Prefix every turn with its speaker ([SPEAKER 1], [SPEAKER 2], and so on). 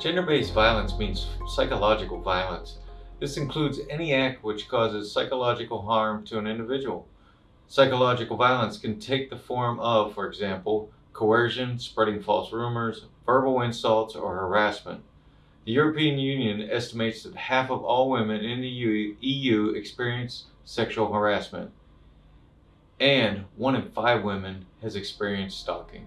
[SPEAKER 1] Gender-based violence means psychological violence. This includes any act which causes psychological harm to an individual. Psychological violence can take the form of, for example, coercion, spreading false rumors, verbal insults, or harassment. The European Union estimates that half of all women in the EU experience sexual harassment, and one in five women has experienced stalking.